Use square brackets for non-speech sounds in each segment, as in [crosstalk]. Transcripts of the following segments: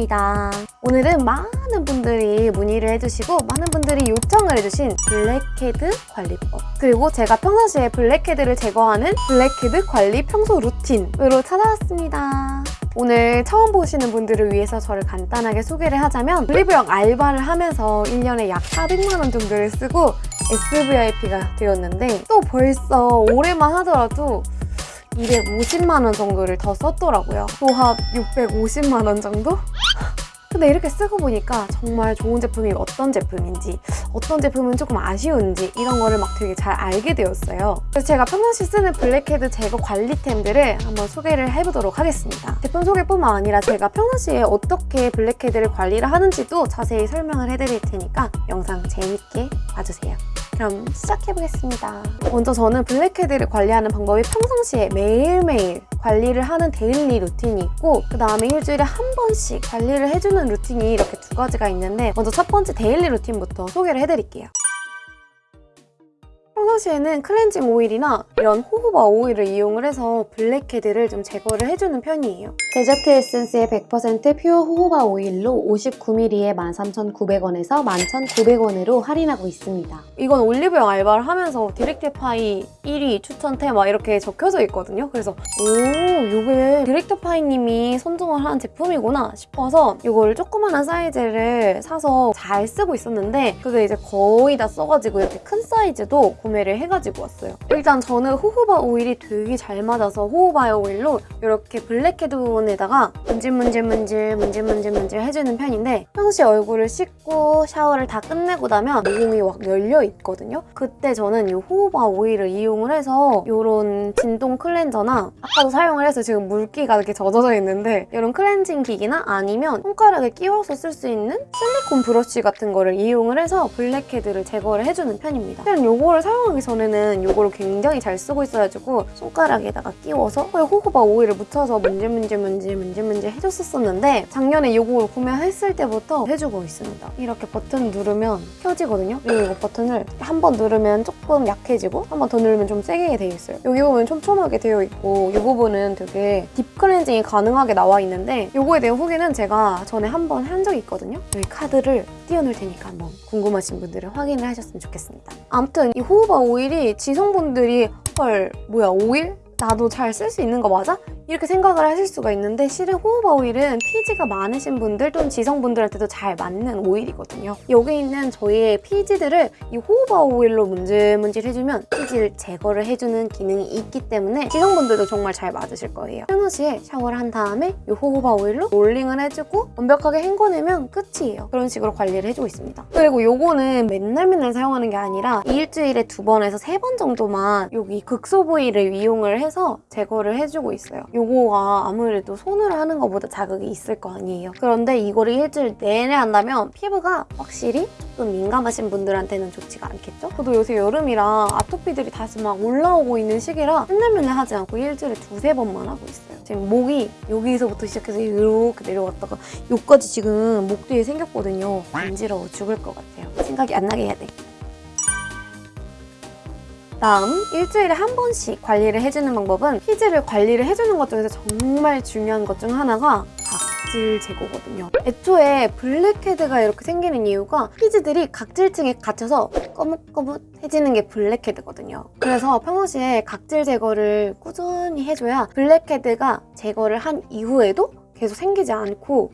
입니다. 오늘은 많은 분들이 문의를 해주시고 많은 분들이 요청을 해주신 블랙헤드 관리법 그리고 제가 평상시에 블랙헤드를 제거하는 블랙헤드 관리 평소 루틴으로 찾아왔습니다. 오늘 처음 보시는 분들을 위해서 저를 간단하게 소개를 하자면 올리브영 알바를 하면서 1년에 약 400만 원 정도를 쓰고 SVIP가 되었는데 또 벌써 올해만 하더라도 250만 원 정도를 더 썼더라고요. 도합 650만 원 정도? 근데 이렇게 쓰고 보니까 정말 좋은 제품이 어떤 제품인지 어떤 제품은 조금 아쉬운지 이런 거를 막 되게 잘 알게 되었어요. 그래서 제가 평상시 쓰는 블랙헤드 제거 관리템들을 한번 소개를 해보도록 하겠습니다. 제품 소개뿐만 아니라 제가 평상시에 어떻게 블랙헤드를 관리를 하는지도 자세히 설명을 해드릴 테니까 영상 재밌게 봐주세요. 그럼 시작해보겠습니다. 먼저 저는 블랙헤드를 관리하는 방법이 평상시에 매일매일 관리를 하는 daily 루틴이 있고 그 다음에 일주일에 한 번씩 관리를 해주는 루틴이 이렇게 두 가지가 있는데 먼저 첫 번째 daily 루틴부터 소개를 해드릴게요. 평상시에는 클렌징 오일이나 이런 호호바 오일을 이용을 해서 블랙헤드를 좀 제거를 해주는 편이에요. 데저트 에센스의 100% pure 호호바 오일로 59ml에 13,900원에서 11,900원으로 할인하고 있습니다. 이건 올리브영 알바를 하면서 디렉터파이 1위 추천템 막 이렇게 적혀져 있거든요. 그래서 오 이게 디렉터파이님이 선정을 한 제품이구나 싶어서 이걸 조그만한 사이즈를 사서 잘 쓰고 있었는데 그게 이제 거의 다 써가지고 이렇게 큰 사이즈도 구매를 해가지고 왔어요. 일단 저는 호호바 오일이 되게 잘 맞아서 호호바 오일로 이렇게 블랙헤드 존에다가 문질문질문질 문질문질문질 해주는 편인데 평소에 얼굴을 씻고 샤워를 다 끝내고 나면 모공이 막 열려 있거든요. 그때 저는 이 호호바 오일을 이용을 해서 이런 진동 클렌저나 아까도 사용을 해서 지금 물기가 이렇게 젖어져 있는데 이런 클렌징 기기나 아니면 손가락에 끼워서 쓸 수 있는 실리콘 브러쉬 같은 거를 이용을 해서 블랙헤드를 제거를 해주는 편입니다. 그냥 이거를 사용 하기 전에는 이거를 굉장히 잘 쓰고 있어가지고 손가락에다가 끼워서 호호바 오일을 묻혀서 문질문질문질 문질문질 해줬었는데 작년에 이걸 구매했을 때부터 해주고 있습니다. 이렇게 버튼 누르면 켜지거든요. 그리고 이거 버튼을 한 번 누르면 조금 약해지고 한 번 더 누르면 좀 세게 되어 있어요. 여기 부분 촘촘하게 되어 있고 이 부분은 되게 딥 클렌징이 가능하게 나와 있는데 이거에 대한 후기는 제가 전에 한 번 한 적이 있거든요. 여기 카드를 띄워놓을 테니까 한번 궁금하신 분들은 확인을 하셨으면 좋겠습니다. 아무튼 이 호 호바 오일이 지성분들이 헐 뭐야 오일? 나도 잘 쓸 수 있는 거 맞아? 이렇게 생각을 하실 수가 있는데 실은 호호바 오일은 피지가 많으신 분들 또는 지성분들한테도 잘 맞는 오일이거든요. 여기 있는 저희의 피지들을 이 호호바 오일로 문질문질 해주면 피지를 제거를 해주는 기능이 있기 때문에 지성분들도 정말 잘 맞으실 거예요. 평상시에 샤워를 한 다음에 이 호호바 오일로 롤링을 해주고 완벽하게 헹궈내면 끝이에요. 그런 식으로 관리를 해주고 있습니다. 그리고 요거는 맨날 맨날 사용하는 게 아니라 일주일에 두 번에서 세 번 정도만 여기 국소부위를 이용을 해서 제거를 해주고 있어요. 요거가 아무래도 손으로 하는 것보다 자극이 있을 거 아니에요. 그런데 이거를 일주일 내내 한다면 피부가 확실히 좀 민감하신 분들한테는 좋지가 않겠죠? 저도 요새 여름이라 아토피들이 다시 막 올라오고 있는 시기라 맨날 맨날 하지 않고 일주일에 두세 번만 하고 있어요. 지금 목이 여기서부터 시작해서 이렇게 내려왔다가 여기까지 지금 목 뒤에 생겼거든요. 간지러워 죽을 것 같아요. 생각이 안 나게 해야 돼. 다음 일주일에 한 번씩 관리를 해주는 방법은 피지를 관리를 해주는 것 중에서 정말 중요한 것 중 하나가 각질 제거거든요. 애초에 블랙헤드가 이렇게 생기는 이유가 피지들이 각질층에 갇혀서 거뭇거뭇해지는 게 블랙헤드거든요. 그래서 평상시에 각질 제거를 꾸준히 해줘야 블랙헤드가 제거를 한 이후에도 계속 생기지 않고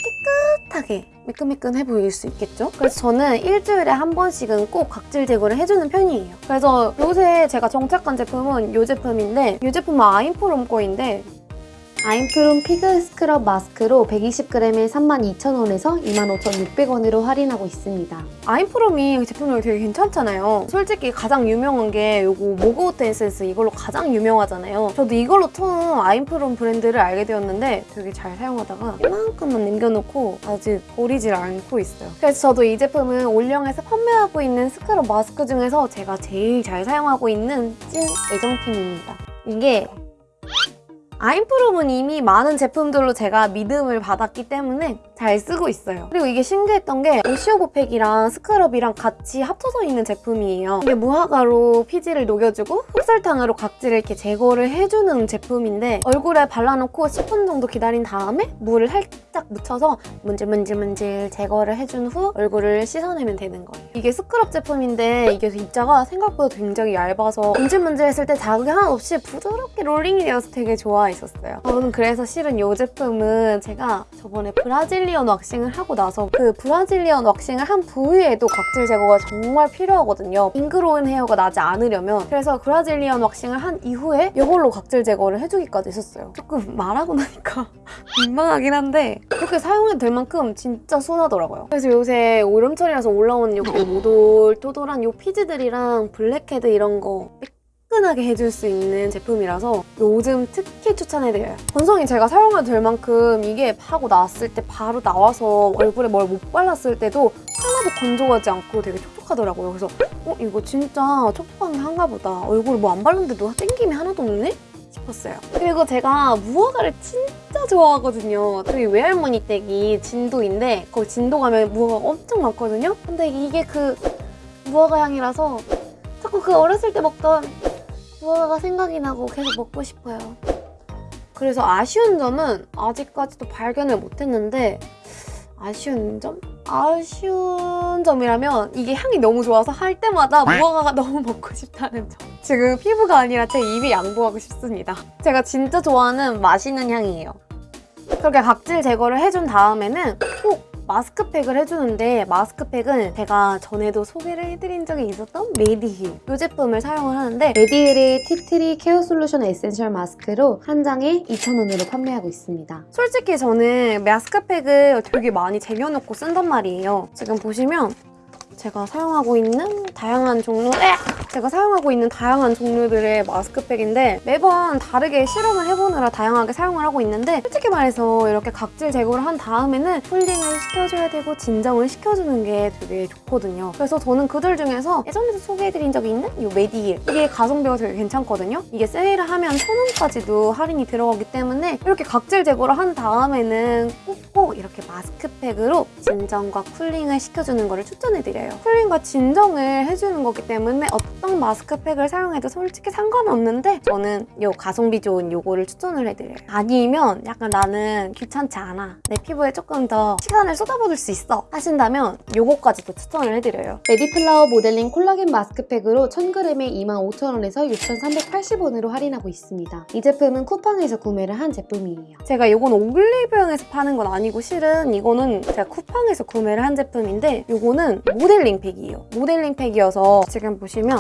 깨끗하게 매끈매끈해 보일 수 있겠죠? 그래서 저는 일주일에 한 번씩은 꼭 각질 제거를 해주는 편이에요. 그래서 요새 제가 정착한 제품은 이 제품인데 이 제품은 아임프롬 거인데 아임프롬 피그 스크럽 마스크로 120g에 32,000원에서 25,600원으로 할인하고 있습니다. 아임프롬이 제품력이 되게 괜찮잖아요. 솔직히 가장 유명한 게 이거 머그워트 에센스 이걸로 가장 유명하잖아요. 저도 이걸로 처음 아임프롬 브랜드를 알게 되었는데 되게 잘 사용하다가 이만큼만 남겨놓고 아직 버리질 않고 있어요. 그래서 저도 이 제품은 올영에서 판매하고 있는 스크럽 마스크 중에서 제가 제일 잘 사용하고 있는 찐 애정템입니다. 이게 아임프롬은 이미 많은 제품들로 제가 믿음을 받았기 때문에 잘 쓰고 있어요. 그리고 이게 신기했던 게 wash off팩이랑 스크럽이랑 같이 합쳐져 있는 제품이에요. 이게 무화과로 피지를 녹여주고 흑설탕으로 각질을 이렇게 제거를 해주는 제품인데 얼굴에 발라놓고 10분 정도 기다린 다음에 물을 살짝 묻혀서 문질문질문질 제거를 해준 후 얼굴을 씻어내면 되는 거예요. 이게 스크럽 제품인데 이게 입자가 생각보다 굉장히 얇아서 문질문질했을 때 자극이 하나 없이 부드럽게 롤링이 되어서 되게 좋아했었어요. 저는 그래서 실은 이 제품은 제가 저번에 브라질리언 왁싱을 하고 나서 그 브라질리언 왁싱을 한 부위에도 각질 제거가 정말 필요하거든요. ingrown hair가 나지 않으려면 그래서 브라질리언 왁싱을 한 이후에 이걸로 각질 제거를 해주기까지 했었어요. 조금 말하고 나니까 민망하긴 한데 그렇게 사용해도 될 만큼 진짜 순하더라고요. 그래서 요새 여름철이라서 올라오는 이렇게 오돌토돌한 요 피지들이랑 블랙헤드 이런 거 매끈하게 해줄 수 있는 제품이라서 요즘 특히 추천해드려요. 건성인 제가 사용해도 될 만큼 이게 하고 나왔을 때 바로 나와서 얼굴에 뭘 못 발랐을 때도 하나도 건조하지 않고 되게 촉촉하더라고요. 그래서 어 이거 진짜 촉촉한 게 한가 보다. 얼굴 뭐 안 발랐는데도 땡김이 하나도 없네? 싶었어요. 그리고 제가 무화과를 진짜 좋아하거든요. 저희 외할머니 댁이 진도인데 거기 진도 가면 무화과가 엄청 많거든요. 근데 이게 그 무화과 향이라서 자꾸 그 어렸을 때 먹던 무화과가 생각이 나고 계속 먹고 싶어요. 그래서 아쉬운 점은 아직까지도 발견을 못했는데 아쉬운 점? 아쉬운 점이라면 이게 향이 너무 좋아서 할 때마다 무화과가 [laughs] 너무 먹고 싶다는 점. 지금 피부가 아니라 제 입이 양보하고 싶습니다. 제가 진짜 좋아하는 맛있는 향이에요. 그렇게 각질 제거를 해준 다음에는 꼭 마스크팩을 해주는데 마스크팩은 제가 전에도 소개를 해드린 적이 있었던 메디힐 이 제품을 사용을 하는데 메디힐의 티트리 케어 솔루션 에센셜 마스크로 한 장에 2,000원으로 판매하고 있습니다. 솔직히 저는 마스크팩을 되게 많이 쟁여놓고 쓴단 말이에요. 지금 보시면 제가 사용하고 있는 다양한 종류 에! 제가 사용하고 있는 다양한 종류들의 마스크팩인데 매번 다르게 실험을 해보느라 다양하게 사용을 하고 있는데 솔직히 말해서 이렇게 각질 제거를 한 다음에는 cooling을 시켜줘야 되고 진정을 시켜주는 게 되게 좋거든요. 그래서 저는 그들 중에서 예전에도 소개해드린 적이 있는 이 메디힐 이게 가성비가 되게 괜찮거든요. 이게 세일을 하면 1,000원까지도 할인이 들어가기 때문에 이렇게 각질 제거를 한 다음에는 꼭꼭 이렇게 마스크팩으로 진정과 cooling을 시켜주는 거를 추천해드려요. cooling과 진정을 해주는 거기 때문에 어떤 마스크팩을 사용해도 솔직히 상관없는데 저는 이 가성비 좋은 요거를 추천을 해드려요. 아니면 약간 나는 귀찮지 않아. 내 피부에 조금 더 시간을 쏟아부을 수 있어 하신다면 요거까지도 추천을 해드려요. 레디플라워 모델링 콜라겐 마스크팩으로 1000g에 25,000원에서 6,380원으로 할인하고 있습니다. 이 제품은 쿠팡에서 구매를 한 제품이에요. 제가 이건 올리브영에서 파는 건 아니고 실은 이거는 제가 쿠팡에서 구매를 한 제품인데 이거는 모델링 팩이에요. 모델링 팩이어서 지금 보시면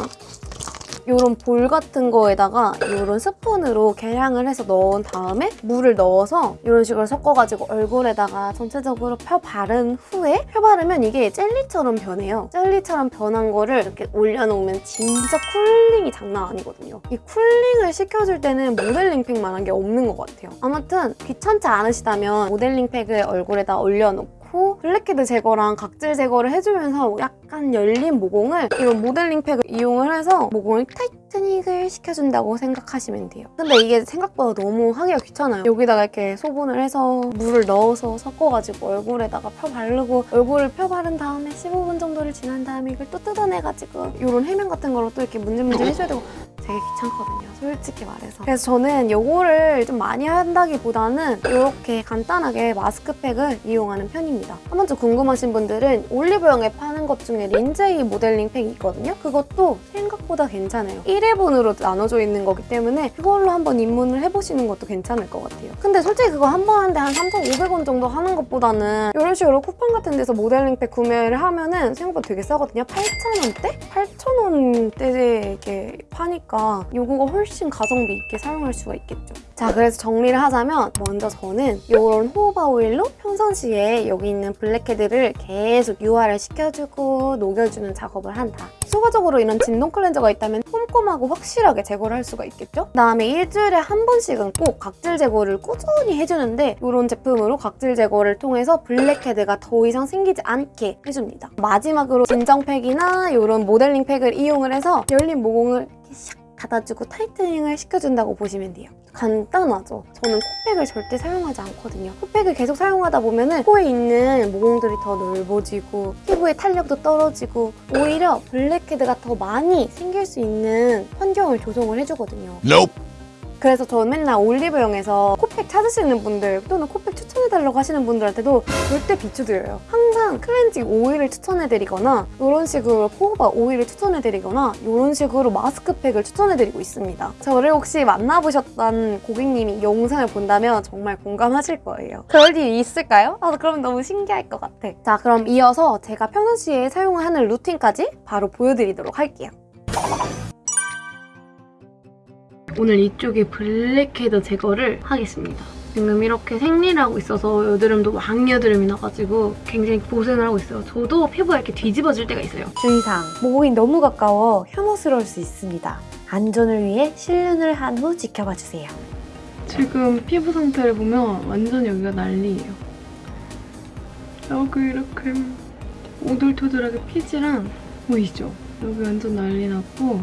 이런 볼 같은 거에다가 이런 스푼으로 계량을 해서 넣은 다음에 물을 넣어서 이런 식으로 섞어가지고 얼굴에다가 전체적으로 펴 바른 후에 펴 바르면 이게 젤리처럼 변해요. 젤리처럼 변한 거를 이렇게 올려놓으면 진짜 cooling이 장난 아니거든요. 이 cooling을 시켜줄 때는 모델링 팩만한 게 없는 것 같아요. 아무튼 귀찮지 않으시다면 모델링 팩을 얼굴에다 올려놓고 후 블랙헤드 제거랑 각질 제거를 해주면서 약간 열린 모공을 이런 모델링 팩을 이용을 해서 모공을 tightening을 시켜준다고 생각하시면 돼요. 근데 이게 생각보다 너무 하기가 귀찮아요. 여기다가 이렇게 소분을 해서 물을 넣어서 섞어가지고 얼굴에다가 펴 바르고 얼굴을 펴 바른 다음에 15분 정도를 지난 다음에 이걸 또 뜯어내가지고 이런 해면 같은 거로 또 이렇게 문질문질 해줘야 되고 되게 귀찮거든요. 솔직히 말해서. 그래서 저는 이거를 좀 많이 한다기보다는 이렇게 간단하게 마스크팩을 이용하는 편입니다. 한 번쯤 궁금하신 분들은 올리브영에 파는 것 중에 린제이 모델링 팩이 있거든요. 그것도 생각보다 괜찮아요. 1회분으로 나눠져 있는 거기 때문에 그걸로 한번 입문을 해보시는 것도 괜찮을 것 같아요. 근데 솔직히 그거 한 번 하는데 한 3,500원 정도 하는 것보다는 이런 식으로 쿠팡 같은 데서 모델링 팩 구매를 하면 은 생각보다 되게 싸거든요. 8,000원대? 8,000원대에 이렇게 파니까 이거가 훨씬 가성비 있게 사용할 수가 있겠죠. 자, 그래서 정리를 하자면 먼저 저는 이런 호호바 오일로 평상시에 여기 있는 블랙헤드를 계속 유화를 시켜주고 녹여주는 작업을 한다. 추가적으로 이런 진동 클렌저가 있다면 꼼꼼하고 확실하게 제거를 할 수가 있겠죠? 그다음에 일주일에 한 번씩은 꼭 각질 제거를 꾸준히 해주는데 이런 제품으로 각질 제거를 통해서 블랙헤드가 더 이상 생기지 않게 해줍니다. 마지막으로 진정팩이나 이런 모델링 팩을 이용을 해서 열린 모공을 이렇게 샥 닫아주고 tightening을 시켜준다고 보시면 돼요. 간단하죠? 저는 코팩을 절대 사용하지 않거든요. 코팩을 계속 사용하다 보면 코에 있는 모공들이 더 넓어지고 피부의 탄력도 떨어지고 오히려 블랙헤드가 더 많이 생길 수 있는 환경을 조성을 해주거든요. Nope. 그래서 저는 맨날 올리브영에서 코팩 찾으시는 분들 또는 코팩 추천해달라고 하시는 분들한테도 절대 비추드려요. 항상 클렌징 오일을 추천해드리거나 이런 식으로 호호바 오일을 추천해드리거나 이런 식으로 마스크팩을 추천해드리고 있습니다. 저를 혹시 만나보셨던 고객님이 영상을 본다면 정말 공감하실 거예요. 그럴 일이 있을까요? 아, 그럼 너무 신기할 것 같아. 자, 그럼 이어서 제가 평상시에 사용하는 루틴까지 바로 보여드리도록 할게요. 오늘 이쪽에 블랙헤드 제거를 하겠습니다. 지금 이렇게 생리를 하고 있어서 여드름도 왕 여드름이 나가지고 굉장히 고생을 하고 있어요. 저도 피부가 이렇게 뒤집어질 때가 있어요. 주의사항, 모공이 너무 가까워 혐오스러울 수 있습니다. 안전을 위해 실눈을 한 후 지켜봐 주세요. 지금 피부 상태를 보면 완전 여기가 난리예요. 여기 이렇게 오돌토돌하게 피지랑 보이죠? 여기 완전 난리 났고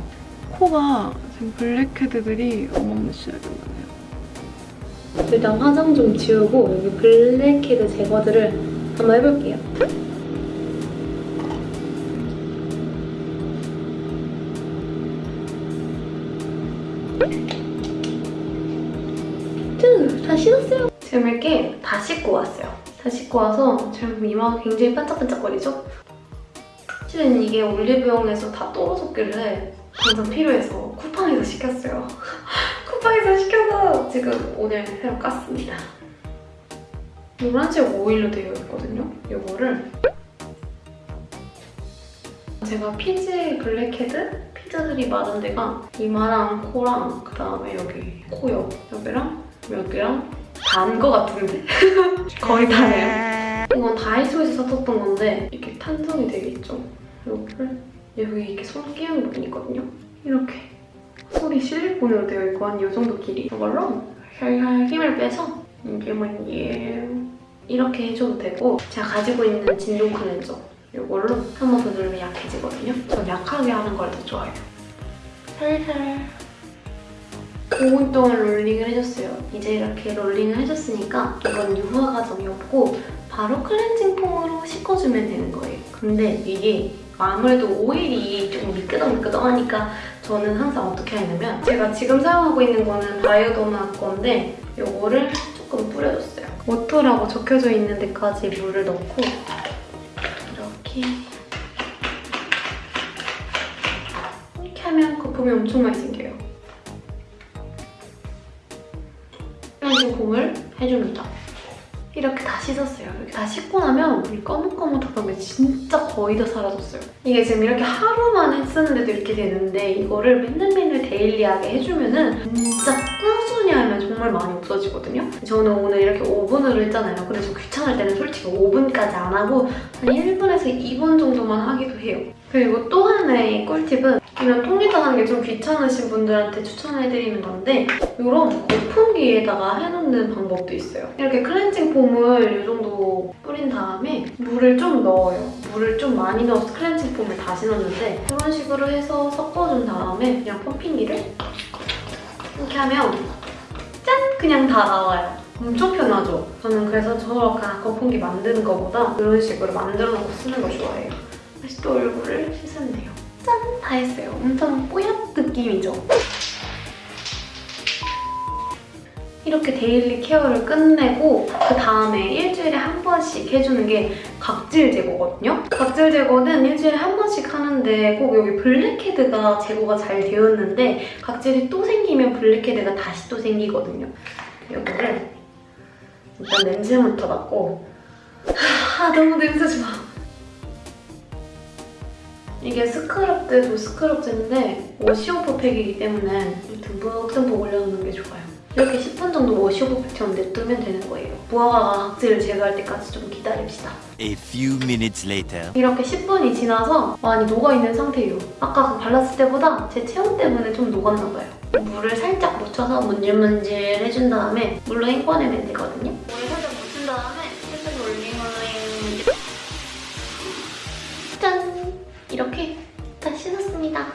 코가 지금 블랙헤드들이 어마무시하게 많아요. 일단 화장 좀 지우고 여기 블랙헤드 제거들을 한번 해볼게요. 쭈! 다 씻었어요. 지금 이렇게 다 씻고 왔어요. 다 씻고 와서 지금 이마가 굉장히 반짝반짝거리죠? 실은 이게 올리브영에서 다 떨어졌길래 당장 필요해서 쿠팡에서 시켰어요. [laughs] 쿠팡에서 시켜서 지금 오늘 새로 깠습니다. 노란색 오일로 되어 있거든요. 이거를 제가 피지 블랙헤드? 피지들이 많은 데가 이마랑 코랑 그 다음에 여기 코 옆, 여기랑 여기랑 단 거 같은데? [laughs] 거의 다네요. 이건 다이소에서 샀었던 건데 이렇게 탄성이 되게 있죠? 이거를 여기 이렇게 손 끼우는 부분이 있거든요? 이렇게 손이 실리콘으로 되어 있고 한 이 정도 길이 이걸로 혈혈 힘을 빼서 이게 뭐니 이렇게 해줘도 되고 제가 가지고 있는 진동 클렌저 이걸로 한 번 더 누르면 약해지거든요? 전 약하게 하는 걸 더 좋아해요. 살살 5분 동안 롤링을 해줬어요. 이제 이렇게 롤링을 해줬으니까 이건 유화 과정이 없고 바로 클렌징 폼으로 씻어주면 되는 거예요. 근데 이게 아무래도 오일이 좀 미끄덩미끄덩하니까 저는 항상 어떻게 하냐면 제가 지금 사용하고 있는 거는 바이오더마 건데 이거를 조금 뿌려줬어요. water라고 적혀져 있는 데까지 물을 넣고 이렇게 이렇게 하면 거품이 엄청 많이 생겨요. 씻었어요. 이렇게 다 씻고 나면 물이 거뭇거뭇하던 게 진짜 거의 다 사라졌어요. 이게 지금 이렇게 하루만 쓰는데도 이렇게 되는데 이거를 맨날 맨날 데일리하게 해주면 은 진짜 꾸준히 하면 정말 많이 없어지거든요. 저는 오늘 이렇게 5분으로 했잖아요. 근데 저 귀찮을 때는 솔직히 5분까지 안 하고 한 1분에서 2분 정도만 하기도 해요. 그리고 또 하나의 꿀팁은 이런 통에다 하는 게 좀 귀찮으신 분들한테 추천해드리는 건데 이런 거품기에다가 해놓는 방법도 있어요. 이렇게 클렌징 폼을 이 정도 뿌린 다음에 물을 좀 넣어요. 물을 좀 많이 넣어서 클렌징 폼을 다시 넣는데 이런 식으로 해서 섞어준 다음에 그냥 펌핑기를 이렇게 하면 짠! 그냥 다 나와요. 엄청 편하죠? 저는 그래서 저렇게 거품기 만드는 것보다 이런 식으로 만들어 놓고 쓰는 걸 좋아해요. 다시 또 얼굴을 돼요. 짠! 다 했어요. 엄청 뽀얀 느낌이죠? 이렇게 daily care를 끝내고 그 다음에 일주일에 한 번씩 해주는 게 각질 제거거든요? 각질 제거는 일주일에 한 번씩 하는데 꼭 여기 블랙헤드가 제거가 잘 되었는데 각질이 또 생기면 블랙헤드가 다시 또 생기거든요. 이거를 일단 냄새부터 맡고 아 너무 냄새 좋아. 이게 스크럽 때도 스크럽제인데 wash-off 팩이기 때문에 듬뿍듬뿍 올려놓는 게 좋아요. 이렇게 10분 정도 wash-off 팩처럼 냅두면 되는 거예요. 무화과가 각질을 제거할 때까지 좀 기다립시다. A few minutes later. 이렇게 10분이 지나서 많이 녹아있는 상태예요. 아까 그 발랐을 때보다 제 체온 때문에 좀 녹았나 봐요. 물을 살짝 묻혀서 문질문질 해준 다음에 물로 헹궈내면 되거든요. 이렇게 다 씻었습니다.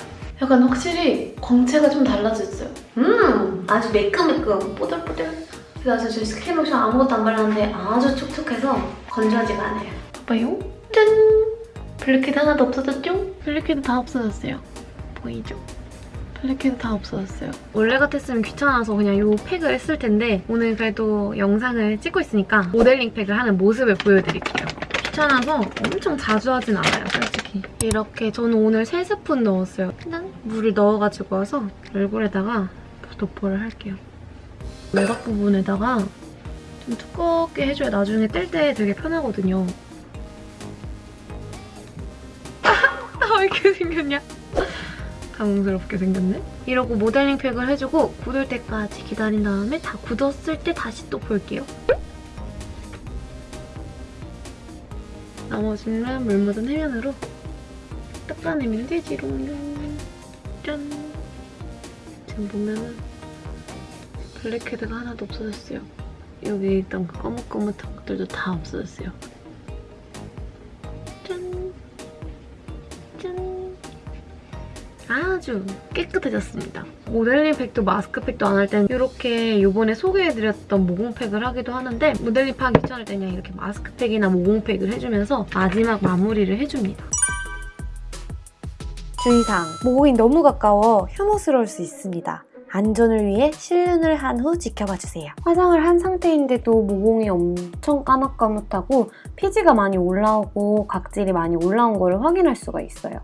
약간 확실히 광채가 좀 달라졌어요. 음! 아주 매끈매끈, 뽀들뽀들. 그래서 저 스킨 로션 아무것도 안 발랐는데 아주 촉촉해서 건조하지가 않아요. 봐봐요. 짠! 블랙헤드 하나도 없어졌죠? 블랙헤드 다 없어졌어요. 보이죠? 블랙헤드 다 없어졌어요. 원래 같았으면 귀찮아서 그냥 이 팩을 했을 텐데 오늘 그래도 영상을 찍고 있으니까 모델링 팩을 하는 모습을 보여드릴게요. 귀찮아서 엄청 자주 하진 않아요, 솔직히. 이렇게 저는 오늘 3스푼 넣었어요. 그냥 물을 넣어가지고 와서 얼굴에다가 도포를 할게요. 외곽 부분에다가 좀 두껍게 해줘야 나중에 뗄 때 되게 편하거든요. 아, 왜 이렇게 생겼냐? 당황스럽게 생겼네? 이러고 모델링 팩을 해주고 굳을 때까지 기다린 다음에 다 굳었을 때 다시 또 볼게요. 나머지는 물 묻은 해면으로 닦아내면 되지롱. 짠! 지금 보면은 블랙헤드가 하나도 없어졌어요. 여기 있던 그 거뭇거뭇한 것들도 다 없어졌어요. 짠! 짠! 아주 깨끗해졌습니다. 모델링 팩도 마스크팩도 안 할 땐 이렇게 이번에 소개해드렸던 모공팩을 하기도 하는데 모델링 팩 귀찮을 때는 이렇게 마스크팩이나 모공팩을 해주면서 마지막 마무리를 해줍니다. 주의사항, 모공이 너무 가까워 혐오스러울 수 있습니다. 안전을 위해 실눈을 한 후 지켜봐 주세요. 화장을 한 상태인데도 모공이 엄청 까뭇까뭇하고 피지가 많이 올라오고 각질이 많이 올라온 거를 확인할 수가 있어요.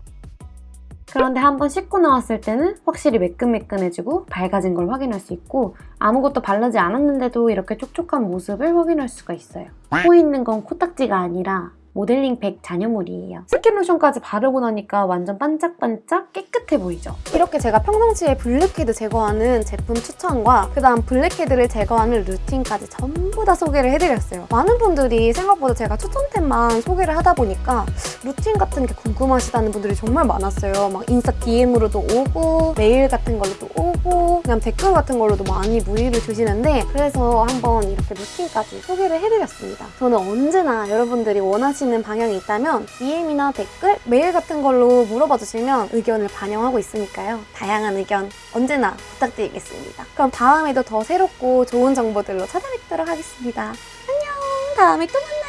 그런데 한번 씻고 나왔을 때는 확실히 매끈매끈해지고 밝아진 걸 확인할 수 있고 아무것도 바르지 않았는데도 이렇게 촉촉한 모습을 확인할 수가 있어요. 코 있는 건 코딱지가 아니라 모델링 팩 잔여물이에요. 스킨 로션까지 바르고 나니까 완전 반짝반짝 깨끗해 보이죠? 이렇게 제가 평상시에 블랙헤드 제거하는 제품 추천과 그다음 블랙헤드를 제거하는 루틴까지 전부 다 소개를 해드렸어요. 많은 분들이 생각보다 제가 추천템만 소개를 하다 보니까 루틴 같은 게 궁금하시다는 분들이 정말 많았어요. 막 인스타 DM으로도 오고 메일 같은 걸로도 오고 그냥 댓글 같은 걸로도 많이 문의를 주시는데 그래서 한번 이렇게 루틴까지 소개를 해드렸습니다. 저는 언제나 여러분들이 원하시는 방향이 있다면 DM이나 댓글, 메일 같은 걸로 물어봐 주시면 의견을 반영하고 있으니까요. 다양한 의견 언제나 부탁드리겠습니다. 그럼 다음에도 더 새롭고 좋은 정보들로 찾아뵙도록 하겠습니다. 안녕! 다음에 또 만나요!